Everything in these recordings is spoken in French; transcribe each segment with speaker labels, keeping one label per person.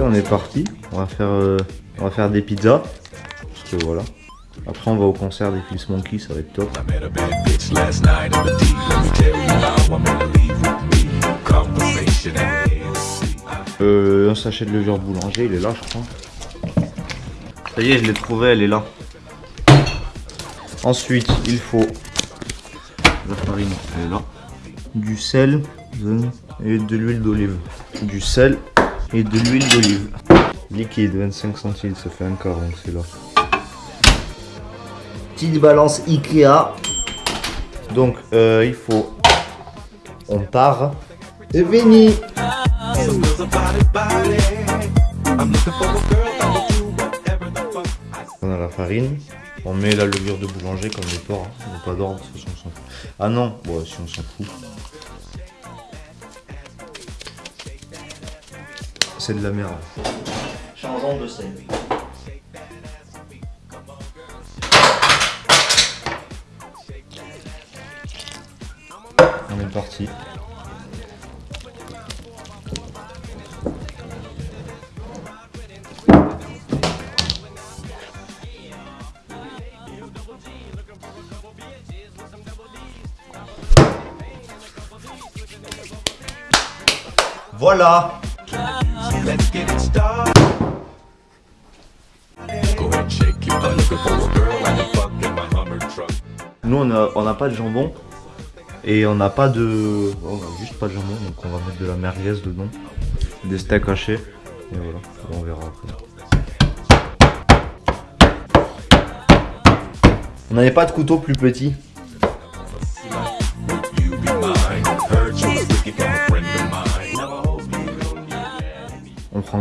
Speaker 1: on est parti. On va faire, euh, on va faire des pizzas. Parce que voilà. Après, on va au concert des Fils Monkey, ça va être top. Euh, un sachet de levure boulanger, il est là, je crois. Ça y est, je l'ai trouvé, elle est là. Ensuite, il faut la farine, elle est là. Du sel et de l'huile d'olive. Du sel et de l'huile d'olive. Liquide, 25 centilitres, ça fait un quart, donc c'est là. Petite balance Ikea. Donc, euh, il faut... On part. Et Vini
Speaker 2: Some girls a body body. I'm looking for a girl that'll do whatever the fuck I
Speaker 1: On a la farine, on met la levure de boulanger comme le porc, hein. on pas fout. Ah non, si on s'en fout. C'est de la merde. Changeons de scène. On est parti. Voilà
Speaker 2: A.
Speaker 1: Nous on a, n'a pas de jambon et on n'a pas de. On a juste pas de jambon donc on va mettre de la merguez dedans. Des steaks hachés. Et voilà, on verra après. On n'avait pas de couteau plus petit.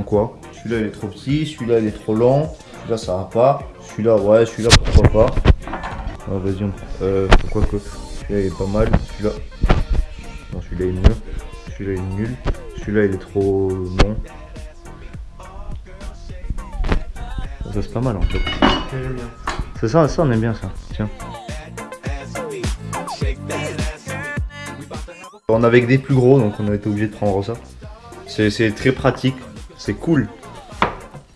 Speaker 1: Quoi? Celui-là il est trop petit, celui-là il est trop long, celui-là ça va pas, celui-là ouais, celui-là pourquoi pas. Ah, vas-y, on prend. Euh, quoi que? Celui-là il est pas mal, celui-là. Non, celui-là il est mieux, celui-là il est nul, celui-là il est trop long. Ça c'est pas mal en fait. C'est ça, ça on aime bien ça. Tiens. On avait que des plus gros donc on a été obligé de prendre ça. C'est très pratique, c'est cool.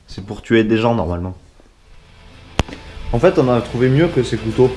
Speaker 1: C'est pour tuer des gens normalement. En fait on a trouvé mieux que ces couteaux.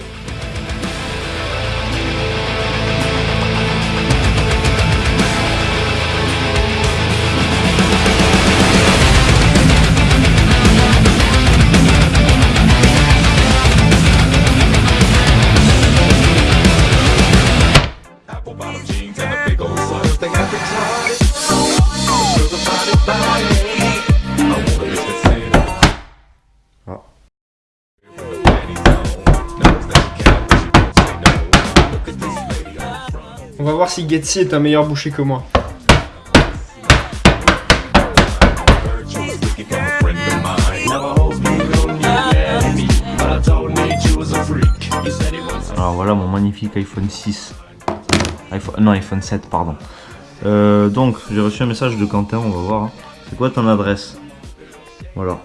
Speaker 3: Va voir si Getsi est un meilleur boucher que moi.
Speaker 1: Alors voilà mon magnifique iPhone 6. iPhone, non iPhone 7 pardon. Euh, donc j'ai reçu un message de Quentin, on va voir. hein. C'est quoi ton adresse? Voilà.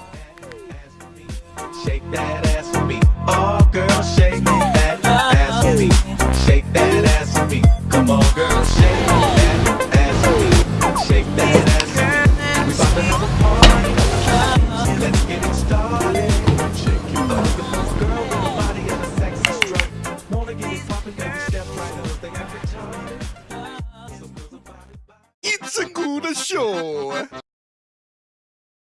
Speaker 2: Show.